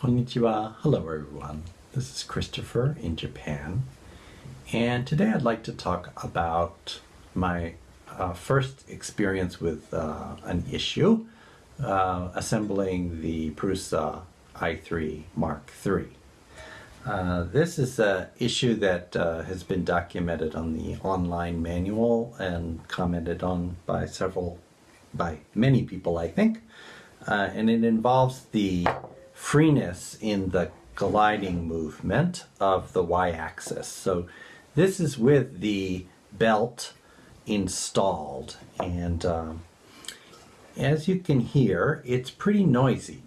Konnichiwa. Hello, everyone. This is Christopher in Japan. And today I'd like to talk about my uh, first experience with uh, an issue uh, assembling the Prusa i3 Mark III. Uh, this is an issue that uh, has been documented on the online manual and commented on by several, by many people, I think. Uh, and it involves the freeness in the gliding movement of the y-axis. So this is with the belt installed and um, as you can hear it's pretty noisy.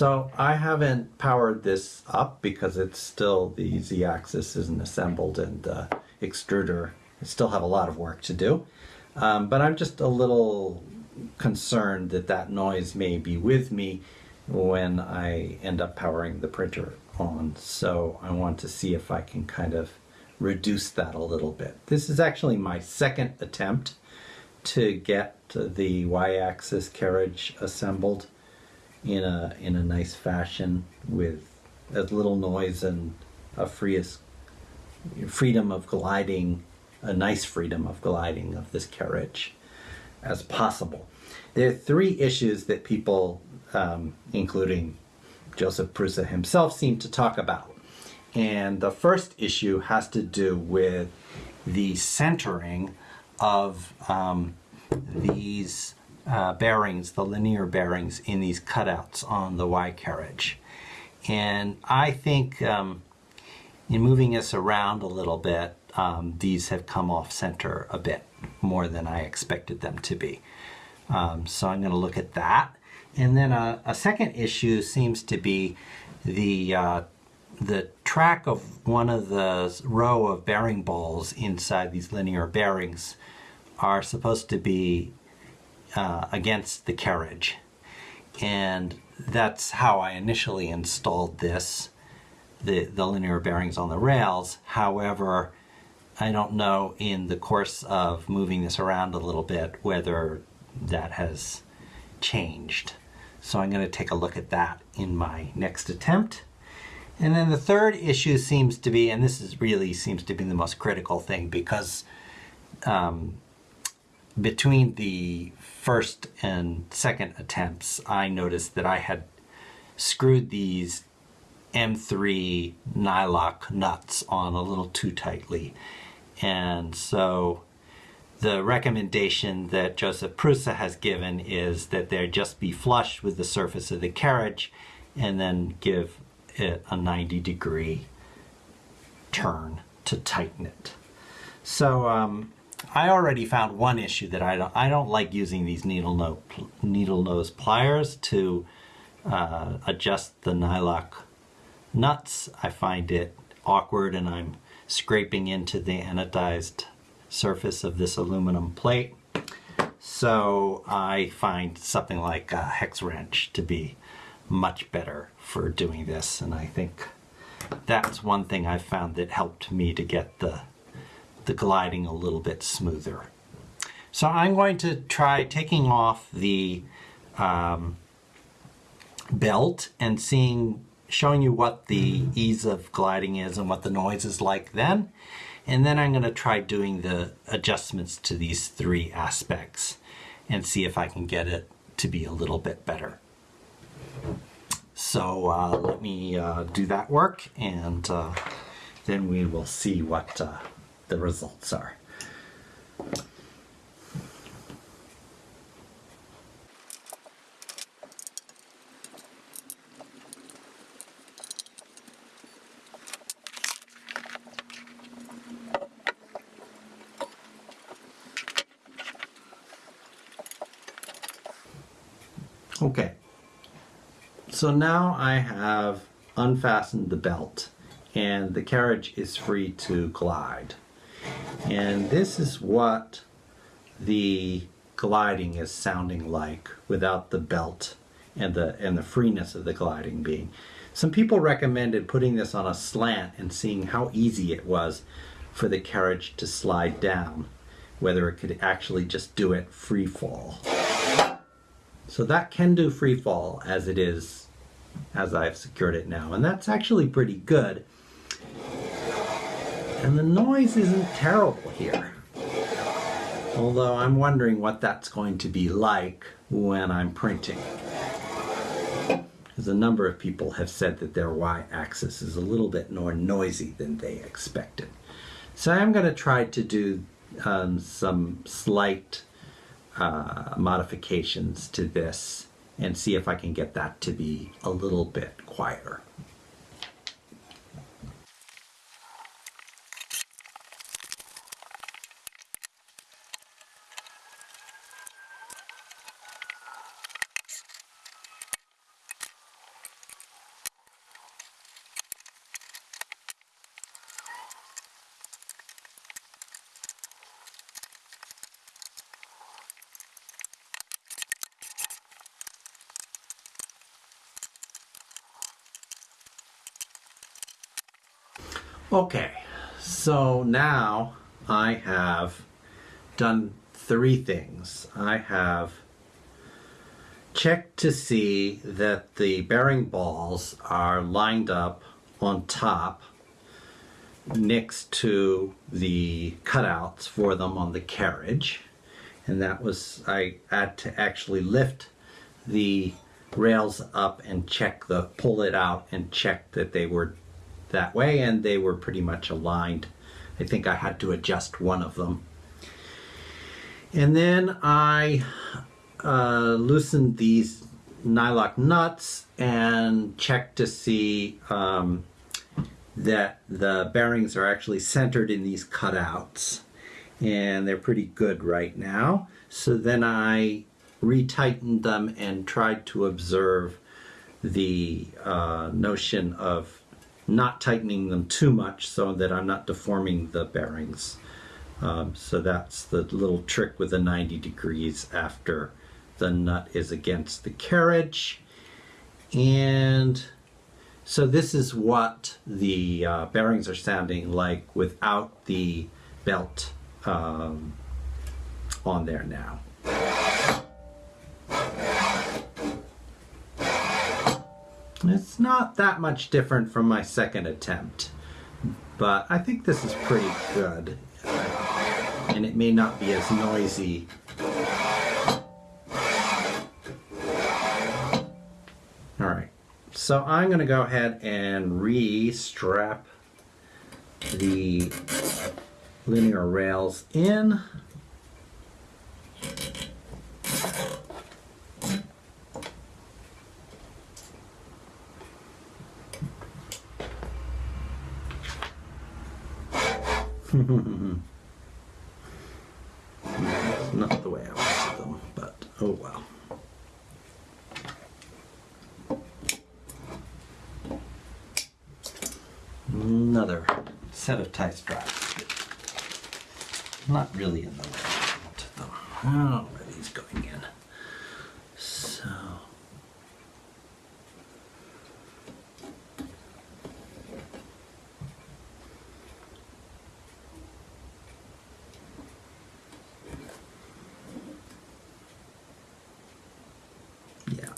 So I haven't powered this up because it's still the z-axis isn't assembled and the extruder I still have a lot of work to do. Um, but I'm just a little concerned that that noise may be with me when I end up powering the printer on. So I want to see if I can kind of reduce that a little bit. This is actually my second attempt to get the y-axis carriage assembled in a in a nice fashion with as little noise and a freest freedom of gliding, a nice freedom of gliding of this carriage as possible. There are three issues that people, um, including Josef Prusa himself, seem to talk about. And the first issue has to do with the centering of um, these uh, bearings, the linear bearings in these cutouts on the Y carriage. And I think um, in moving this around a little bit, um, these have come off center a bit more than I expected them to be. Um, so I'm going to look at that. And then a, a second issue seems to be the uh, the track of one of the row of bearing balls inside these linear bearings are supposed to be uh, against the carriage. And that's how I initially installed this, the, the linear bearings on the rails. However, I don't know in the course of moving this around a little bit whether that has changed. So I'm going to take a look at that in my next attempt. And then the third issue seems to be, and this is really seems to be the most critical thing because um, between the first and second attempts, I noticed that I had screwed these M3 nylock nuts on a little too tightly. And so the recommendation that Josef Prusa has given is that they just be flush with the surface of the carriage and then give it a 90 degree turn to tighten it. So um, I already found one issue that I don't, I don't like using these needle, no, needle nose pliers to uh, adjust the nylock nuts. I find it awkward and I'm scraping into the anodized surface of this aluminum plate. So I find something like a hex wrench to be much better for doing this and I think that's one thing I found that helped me to get the the gliding a little bit smoother. So I'm going to try taking off the um, belt and seeing showing you what the ease of gliding is and what the noise is like then. And then I'm going to try doing the adjustments to these three aspects and see if I can get it to be a little bit better. So uh, let me uh, do that work and uh, then we will see what uh, the results are. Okay, so now I have unfastened the belt and the carriage is free to glide. And this is what the gliding is sounding like without the belt and the and the freeness of the gliding being. Some people recommended putting this on a slant and seeing how easy it was, for the carriage to slide down, whether it could actually just do it free fall. So that can do free fall as it is, as I've secured it now. And that's actually pretty good. And the noise isn't terrible here. Although I'm wondering what that's going to be like when I'm printing. Because a number of people have said that their y-axis is a little bit more noisy than they expected. So I'm going to try to do um, some slight uh, modifications to this and see if I can get that to be a little bit quieter. Okay, so now I have done three things. I have checked to see that the bearing balls are lined up on top next to the cutouts for them on the carriage. And that was, I had to actually lift the rails up and check the, pull it out and check that they were that way and they were pretty much aligned. I think I had to adjust one of them. And then I uh, loosened these nylock nuts and checked to see um, that the bearings are actually centered in these cutouts and they're pretty good right now. So then I retightened them and tried to observe the uh, notion of not tightening them too much so that I'm not deforming the bearings. Um, so that's the little trick with the 90 degrees after the nut is against the carriage. And so this is what the uh, bearings are sounding like without the belt um, on there now. It's not that much different from my second attempt, but I think this is pretty good. And it may not be as noisy. Alright, so I'm going to go ahead and re-strap the linear rails in. That's not the way I wanted them, but oh well. Another set of tie straps. Not really in the way I wanted them. I don't know where these going in. So.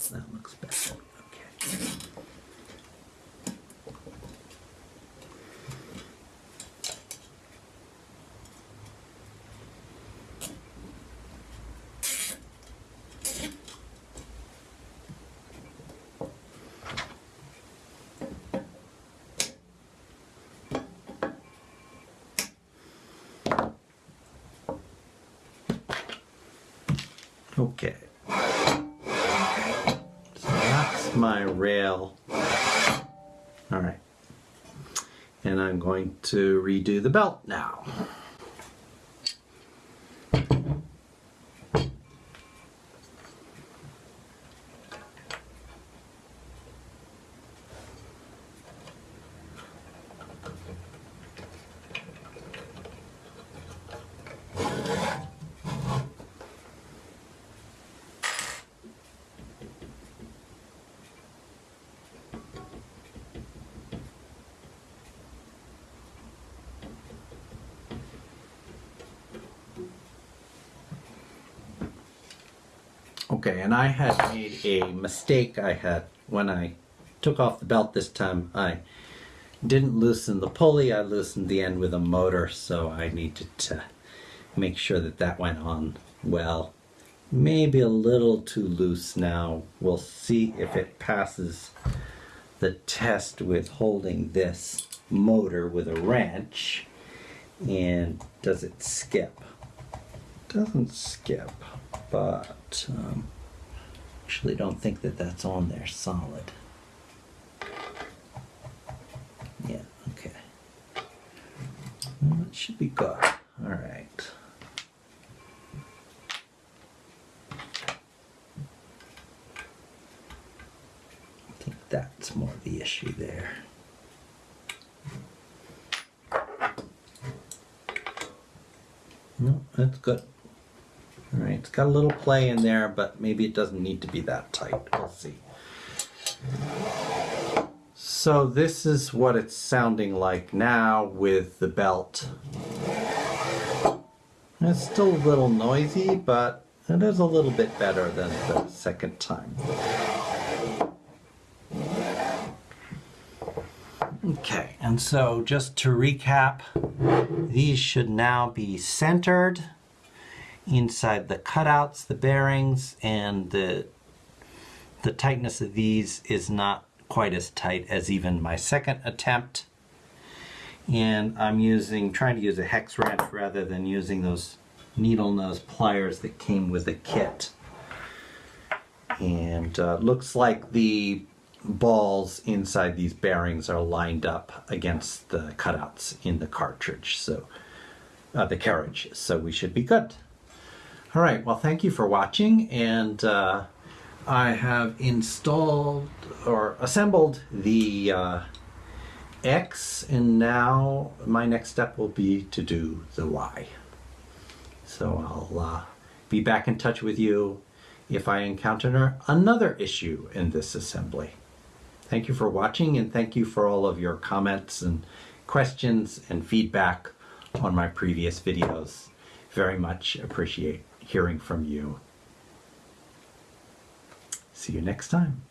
That looks better. Okay. Okay. My rail. All right. And I'm going to redo the belt now. Okay, and I had made a mistake. I had when I took off the belt this time. I didn't loosen the pulley. I loosened the end with a motor, so I needed to make sure that that went on well. Maybe a little too loose now. We'll see if it passes the test with holding this motor with a wrench. And does it skip? Doesn't skip, but um, actually don't think that that's on there solid. Yeah, okay. Well, should be good. All right. I think that's more the issue there. No, that's good. Got a little play in there, but maybe it doesn't need to be that tight. We'll see. So this is what it's sounding like now with the belt. It's still a little noisy, but it is a little bit better than the second time. Okay, and so just to recap, these should now be centered inside the cutouts, the bearings, and the the tightness of these is not quite as tight as even my second attempt. And I'm using, trying to use a hex wrench rather than using those needle nose pliers that came with the kit. And uh, looks like the balls inside these bearings are lined up against the cutouts in the cartridge, so uh, the carriage, so we should be good. All right, well, thank you for watching, and uh, I have installed or assembled the uh, X, and now my next step will be to do the Y. So I'll uh, be back in touch with you if I encounter another issue in this assembly. Thank you for watching and thank you for all of your comments and questions and feedback on my previous videos. Very much appreciate hearing from you. See you next time.